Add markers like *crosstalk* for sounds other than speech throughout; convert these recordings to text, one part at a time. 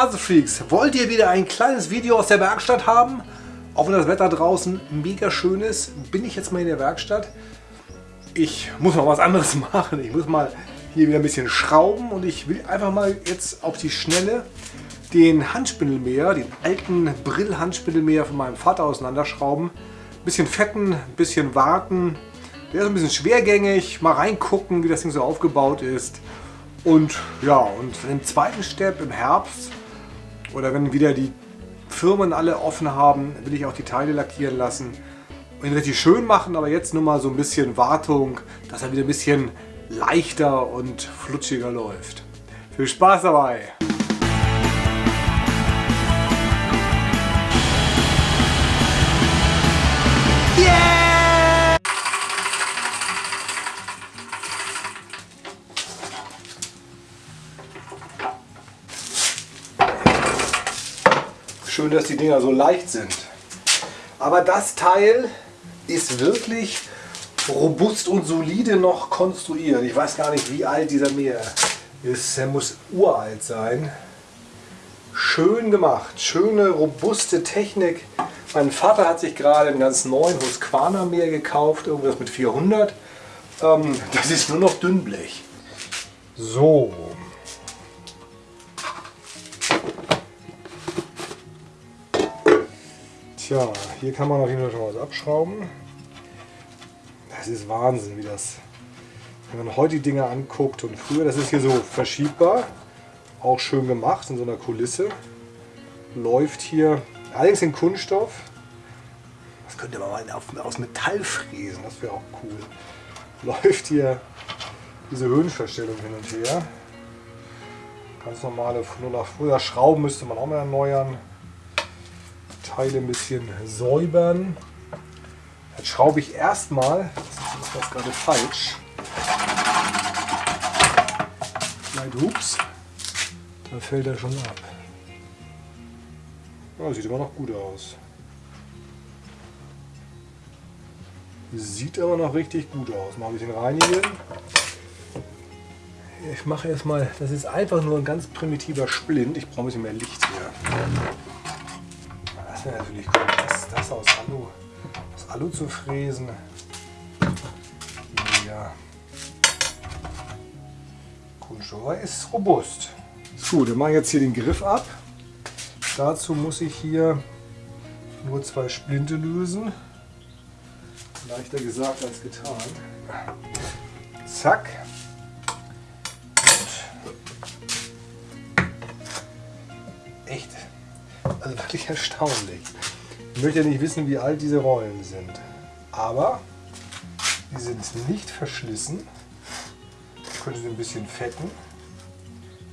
Hallo Rasefreaks! Wollt ihr wieder ein kleines Video aus der Werkstatt haben? Auch wenn das Wetter draußen mega schön ist, bin ich jetzt mal in der Werkstatt. Ich muss noch was anderes *laughs* machen. Ich muss mal hier wieder ein bisschen schrauben und ich will einfach mal jetzt auf die Schnelle den Handspindelmäher, den alten Brill-Handspindelmäher von meinem Vater auseinanderschrauben. Ein bisschen fetten, ein bisschen warten. Der ist ein bisschen schwergängig. Mal reingucken, wie das Ding so aufgebaut ist. Und ja, und im zweiten Step im Herbst oder wenn wieder die Firmen alle offen haben, will ich auch die Teile lackieren lassen. Und ihn richtig schön machen, aber jetzt nur mal so ein bisschen Wartung, dass er wieder ein bisschen leichter und flutschiger läuft. Viel Spaß dabei! Schön, dass die Dinger so leicht sind. Aber das Teil ist wirklich robust und solide noch konstruiert. Ich weiß gar nicht, wie alt dieser Meer ist. Er muss uralt sein. Schön gemacht. Schöne, robuste Technik. Mein Vater hat sich gerade einen ganz neuen Husqvarna Meer gekauft. Irgendwas mit 400. Ähm, das ist nur noch Dünnblech. So, Tja, hier kann man auf jeden Fall schon was abschrauben. Das ist Wahnsinn, wie das, wenn man heute die Dinger anguckt und früher, das ist hier so verschiebbar, auch schön gemacht in so einer Kulisse. Läuft hier, allerdings in Kunststoff. Das könnte man mal aus Metall fräsen, das wäre auch cool. Läuft hier diese Höhenverstellung hin und her. Ganz normale, nur nach früher Schrauben müsste man auch mal erneuern. Teile ein bisschen säubern. Jetzt schraube ich erstmal, das ist das gerade falsch. Vielleicht, ups, da fällt er schon ab. Ja, sieht immer noch gut aus. Sieht aber noch richtig gut aus. Mal ein bisschen reinigen. Ich mache erstmal, das ist einfach nur ein ganz primitiver Splint. Ich brauche ein bisschen mehr Licht hier. Das wäre natürlich cool, das, das aus Alu, aus Alu zu fräsen. Ja. Kunststoff ist robust. So, dann mache ich jetzt hier den Griff ab. Dazu muss ich hier nur zwei Splinte lösen. Leichter gesagt als getan. Zack. Echt also wirklich erstaunlich. Ich möchte nicht wissen, wie alt diese Rollen sind. Aber die sind nicht verschlissen. Ich könnte sie ein bisschen fetten.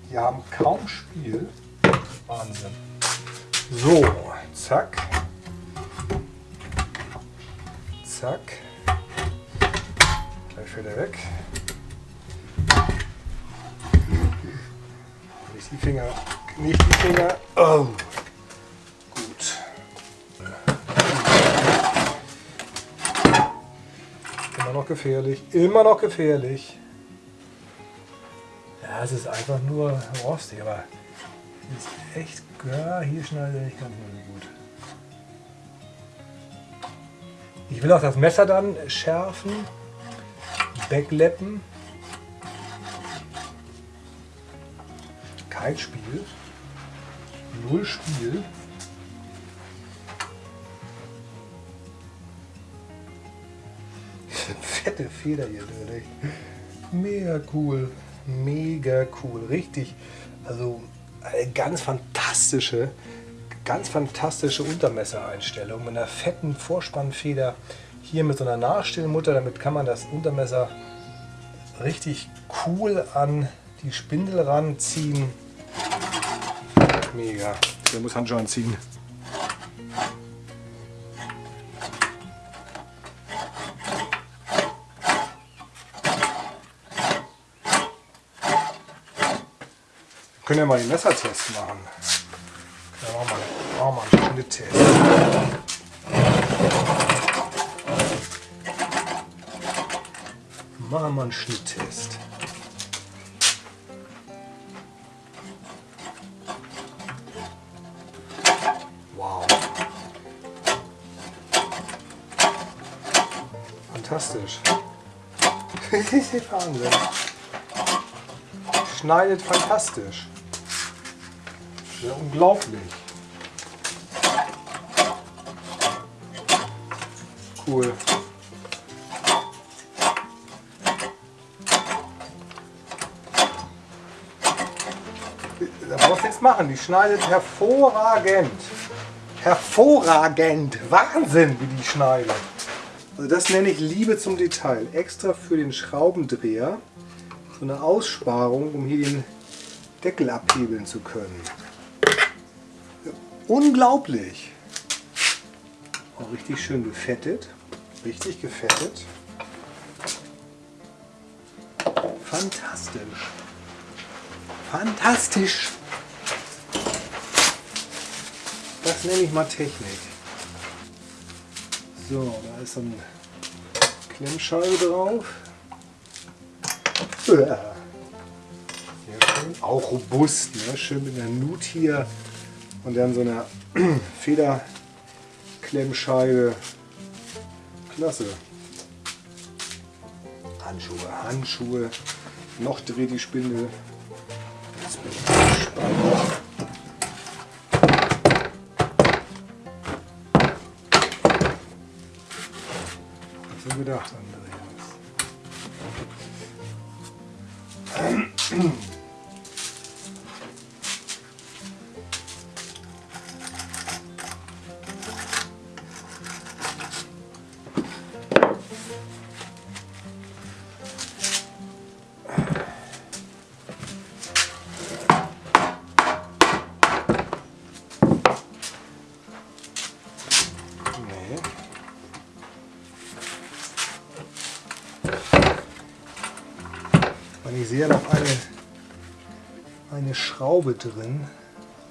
Die haben kaum Spiel. Wahnsinn. So, zack. Zack. Gleich fällt er weg. Nicht die Finger. Nicht die Finger. Oh. Noch gefährlich. Immer noch gefährlich. Ja, es ist einfach nur rostig, aber ist echt, ja, hier schneidet ich ganz so gut. Ich will auch das Messer dann schärfen, wegleppen. Kein Spiel. Null Spiel. Fette Feder hier drin. Mega cool. Mega cool. Richtig. Also eine ganz fantastische, ganz fantastische Untermessereinstellung mit einer fetten Vorspannfeder. Hier mit so einer Nachstellmutter. Damit kann man das Untermesser richtig cool an die Spindel ranziehen. Mega. Der muss Handschuhe anziehen. können ja mal den Messertest machen. Machen wir mal, mal einen Schnitttest. Machen wir einen Schnitttest. Wow. Fantastisch. *laughs* Wahnsinn. Schneidet fantastisch. Ja, unglaublich. Cool. Da brauchst du nichts machen. Die schneidet hervorragend. Hervorragend. Wahnsinn, wie die schneidet. Also das nenne ich Liebe zum Detail. Extra für den Schraubendreher so eine Aussparung, um hier den Deckel abhebeln zu können. Unglaublich. Auch richtig schön gefettet. Richtig gefettet. Fantastisch. Fantastisch. Das nenne ich mal Technik. So, da ist eine Klemmscheibe drauf. Ja. schön. Auch robust, ne? schön mit einer Nut hier und dann so einer *clears throat* Federklemmscheibe. Klasse. Handschuhe, Handschuhe. Noch dreht die Spindel. Jetzt bin ich gespannt. gedacht, Andreas. *clears throat* Schraube drin.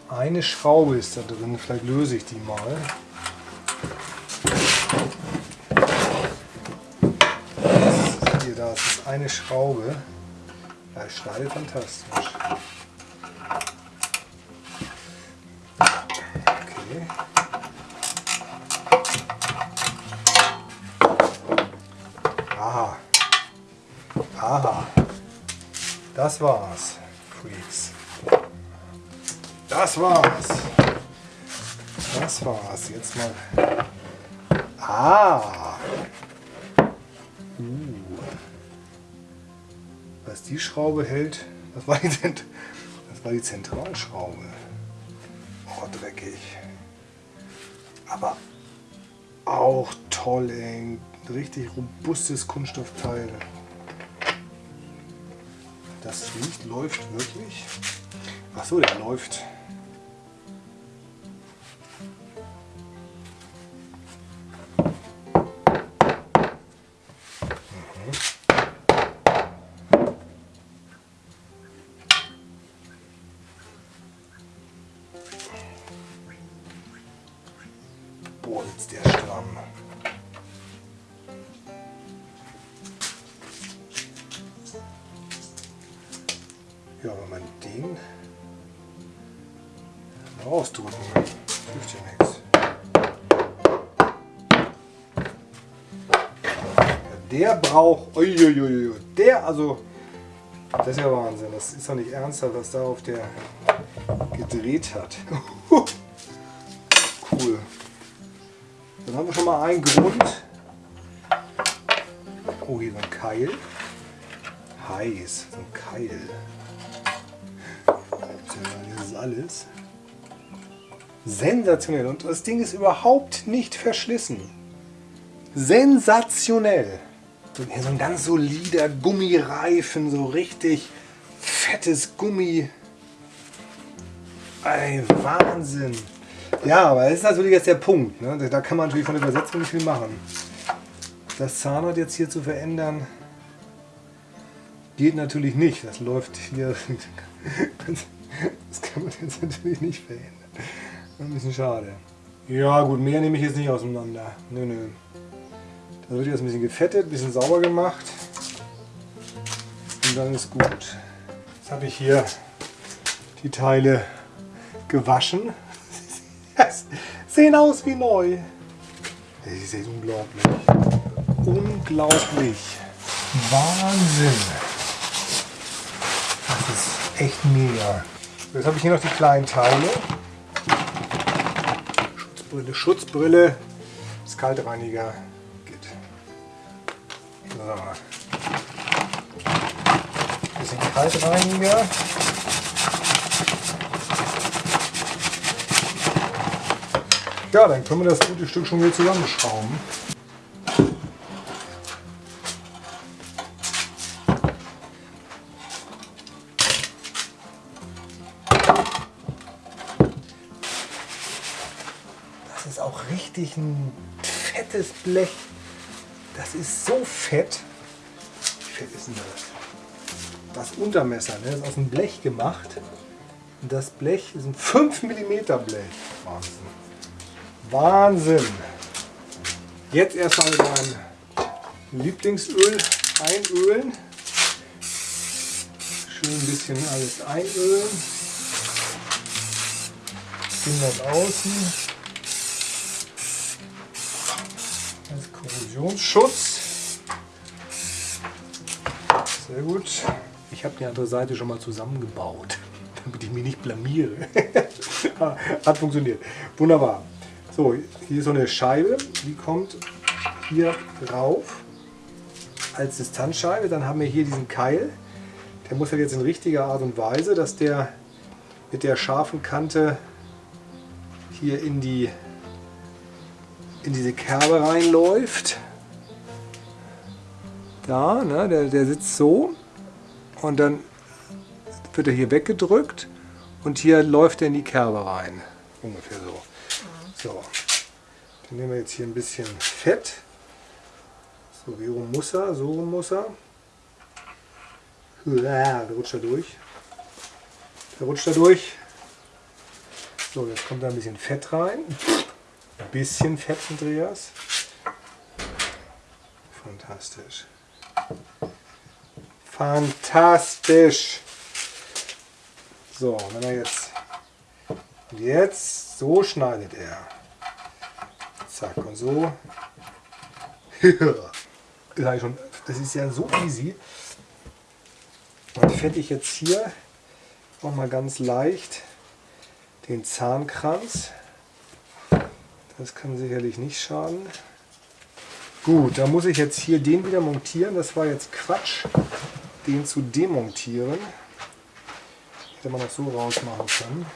Eine Schraube ist da drin, vielleicht löse ich die mal. Hier, da ist eine Schraube. Ja, ich schneide fantastisch. Okay. Aha. Aha. Das war's, Freaks. Das war's. Das war's. Jetzt mal. Ah. Uh. Was die Schraube hält, das war die, das war die Zentralschraube. Oh, dreckig. Aber auch toll, ey. Richtig robustes Kunststoffteil. Das Licht läuft wirklich. Ach so, der läuft. Der braucht, uiuiui, der, also, das ist ja Wahnsinn, das ist doch nicht ernsthaft, was da auf der gedreht hat. *laughs* cool. Dann haben wir schon mal einen Grund. Oh, hier so ein Keil. Heiß, so ein Keil das ist alles. Sensationell. Und das Ding ist überhaupt nicht verschlissen. Sensationell. Hier so ein ganz solider Gummireifen, so richtig fettes Gummi. Ey, Wahnsinn. Ja, aber das ist natürlich jetzt der Punkt. Ne? Da kann man natürlich von der Übersetzung nicht viel machen. Das Zahnrad jetzt hier zu verändern, geht natürlich nicht. Das läuft hier Das kann man jetzt natürlich nicht verändern. Ein bisschen schade. Ja gut, mehr nehme ich jetzt nicht auseinander. Nö, nö. Da wird jetzt ein bisschen gefettet, ein bisschen sauber gemacht. Und dann ist gut. Jetzt habe ich hier die Teile gewaschen. *laughs* sehen aus wie neu. Das ist unglaublich. unglaublich. Wahnsinn. Das ist echt mega. Jetzt habe ich hier noch die kleinen Teile. Schutzbrille, Schutzbrille, das So. Bisschen Kaltreiniger. Ja, dann können wir das gute Stück schon wieder zusammenschrauben. Das ist auch richtig ein fettes Blech. Das ist so fett. Wie fett ist denn das? Das Untermesser, ne? das ist aus dem Blech gemacht. Und das Blech ist ein 5 mm Blech. Wahnsinn. Wahnsinn. Jetzt erstmal meinem Lieblingsöl einölen. Schön ein bisschen alles einölen. Innen und außen. Korrosionsschutz. Sehr gut. Ich habe die andere Seite schon mal zusammengebaut, *laughs* damit ich mich nicht blamiere. *laughs* Hat funktioniert. Wunderbar. So, hier ist so eine Scheibe, die kommt hier rauf als Distanzscheibe. Dann haben wir hier diesen Keil. Der muss ja jetzt in richtiger Art und Weise, dass der mit der scharfen Kante hier in die in diese Kerbe reinläuft. Da, ne, der, der sitzt so und dann wird er hier weggedrückt und hier läuft er in die Kerbe rein. Ungefähr so. So, dann nehmen wir jetzt hier ein bisschen Fett. So, wie rum muss er, so rum muss er. Da rutscht er durch. Da rutscht er durch. So, jetzt kommt da ein bisschen Fett rein. Ein bisschen Fett, Andreas. Fantastisch. Fantastisch. So, wenn er jetzt jetzt, so schneidet er. Zack, und so. *laughs* das ist ja so easy. Dann fette ich jetzt hier auch mal ganz leicht den Zahnkranz. Das kann sicherlich nicht schaden. Gut, da muss ich jetzt hier den wieder montieren. Das war jetzt Quatsch, den zu demontieren. Hätte man das so rausmachen können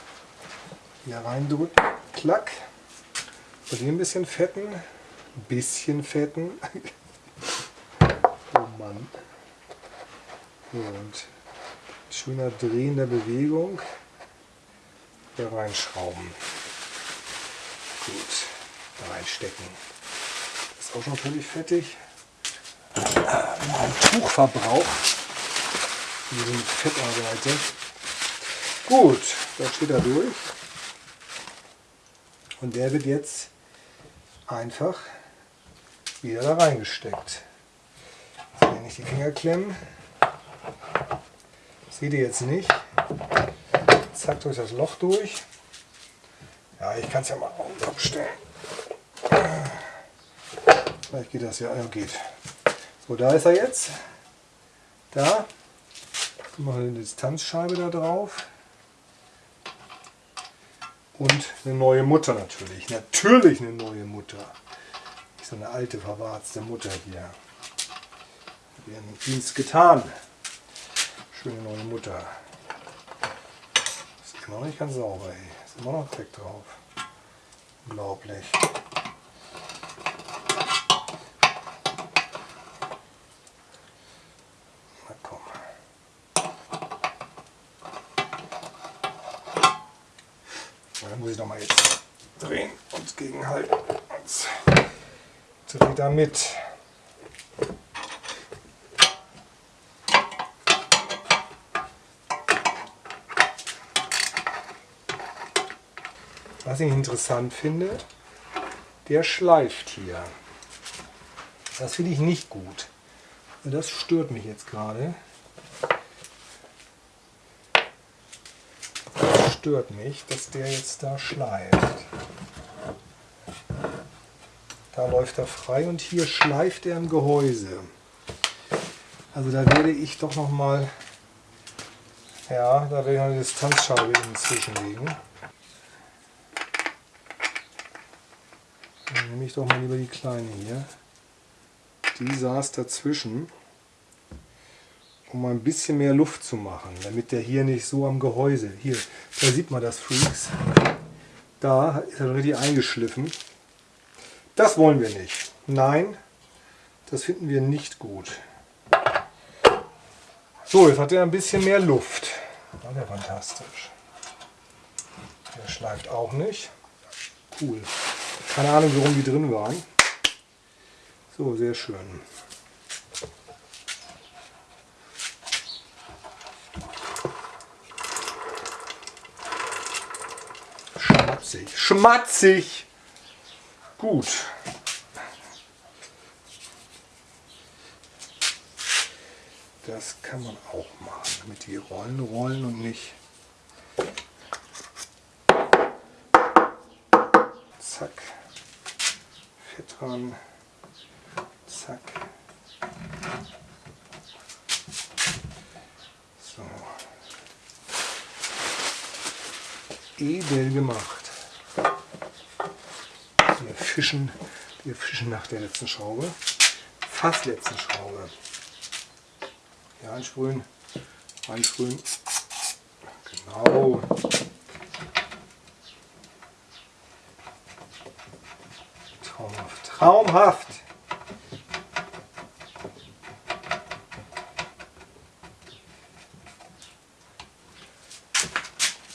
hier reindrücken, klack. Und hier ein bisschen fetten, ein bisschen fetten. *laughs* oh Mann. Und schöner drehender Bewegung hier reinschrauben. Gut, da reinstecken. Ist auch schon völlig fettig. Ein Tuchverbrauch. Wir sind fettarbeiter. Gut, da steht er durch. Und der wird jetzt einfach wieder da reingesteckt. Wenn ich die Finger klemmen, seht ihr jetzt nicht. Zack durch das Loch durch. Ja, ich kann es ja mal abstellen. Vielleicht geht das ja, ja geht. So, da ist er jetzt. Da. Machen wir eine Distanzscheibe da drauf. Und eine neue Mutter natürlich. Natürlich eine neue Mutter. Nicht so eine alte, verwarzte Mutter hier. Hat ihren Dienst getan. Schöne neue Mutter. Ist immer noch nicht ganz sauber, ey. Ist immer noch Dreck drauf. Unglaublich. muss ich noch mal jetzt drehen und gegenhalten. Dreh damit. Was ich interessant finde, der schleift hier. Das finde ich nicht gut. Das stört mich jetzt gerade. Stört mich, dass der jetzt da schleift. Da läuft er frei und hier schleift er im Gehäuse. Also da werde ich doch noch mal, ja, da werde ich eine Distanzscheibe inzwischen legen. Dann nehme ich doch mal lieber die kleine hier. Die saß dazwischen, um ein bisschen mehr Luft zu machen, damit der hier nicht so am Gehäuse, hier, da sieht man das Freaks, da ist er richtig eingeschliffen. Das wollen wir nicht. Nein, das finden wir nicht gut. So, jetzt hat er ein bisschen mehr Luft. Ja, der fantastisch. Der schleift auch nicht. Cool. Keine Ahnung, warum die drin waren. So, sehr schön. Schmatzig. Schmatzig! Gut. Das kann man auch machen, damit die Rollen rollen und nicht. Zack. Fett dran. Zack. So. Edel gemacht. Wir fischen, wir fischen nach der letzten Schraube. Fast letzten Schraube. Hier einsprühen, einsprühen. Genau. Traumhaft. Traumhaft.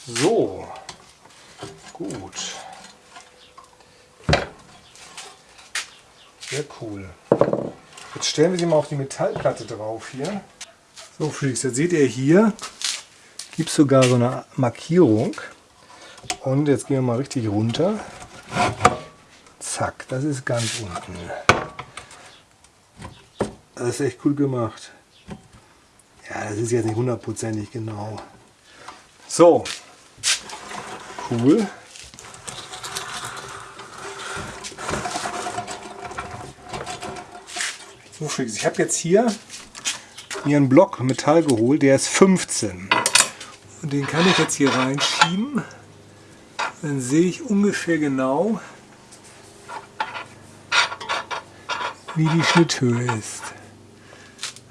So. Gut. Sehr cool. Jetzt stellen wir sie mal auf die Metallplatte drauf hier. So Freaks, jetzt seht ihr hier, gibt es sogar so eine Markierung. Und jetzt gehen wir mal richtig runter. Zack, das ist ganz unten. Das ist echt cool gemacht. Ja, das ist jetzt nicht hundertprozentig genau. So, cool. Freaks, ich habe jetzt hier mir einen Block Metall geholt, der ist 15. Und den kann ich jetzt hier reinschieben. Dann sehe ich ungefähr genau, wie die Schnitthöhe ist.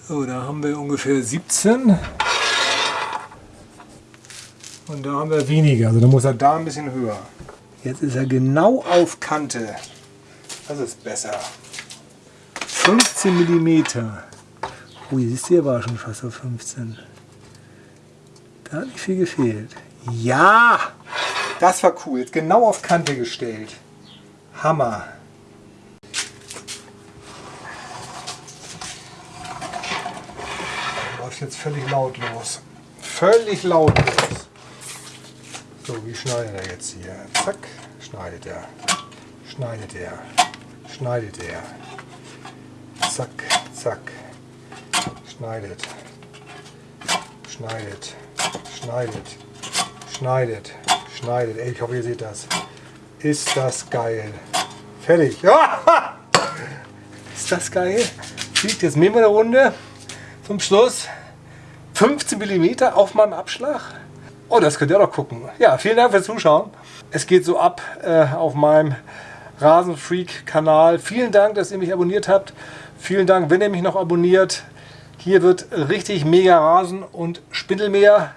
So, da haben wir ungefähr 17. Und da haben wir weniger, also da muss er da ein bisschen höher. Jetzt ist er genau auf Kante. Das ist besser. 15 mm. Ui, siehst du, war schon fast auf 15. Da hat nicht viel gefehlt. Ja! Das war cool. Genau auf Kante gestellt. Hammer. Läuft jetzt völlig lautlos. Völlig lautlos. So, wie schneidet er jetzt hier? Zack, schneidet er. Schneidet er. Schneidet er. Zack, zack. Schneidet. Schneidet. Schneidet. Schneidet. Schneidet. Ey, ich hoffe, ihr seht das. Ist das geil. Fertig. Ja! *laughs* Ist das geil? Fliegt jetzt wir eine Runde zum Schluss. 15 mm auf meinem Abschlag. Oh, das könnt ihr doch gucken. Ja, vielen Dank fürs Zuschauen. Es geht so ab äh, auf meinem Rasenfreak-Kanal. Vielen Dank, dass ihr mich abonniert habt. Vielen Dank, wenn ihr mich noch abonniert. Hier wird richtig mega Rasen und Spindelmeer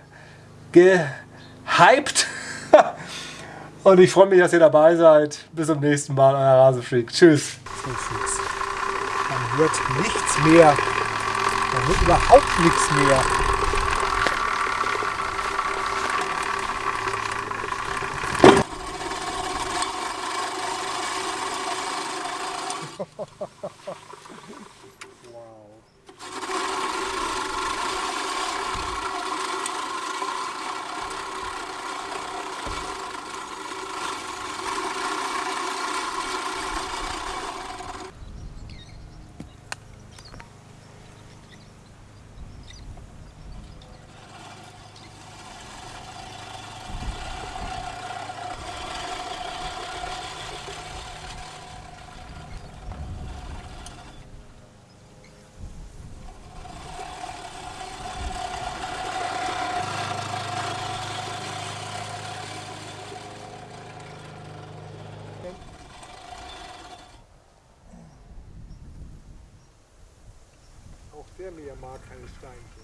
gehypt. *laughs* und ich freue mich, dass ihr dabei seid. Bis zum nächsten Mal, euer Rasenfreak. Tschüss. Man hört nichts mehr. Man hört überhaupt nichts mehr. Der mir mag keine Steinchen.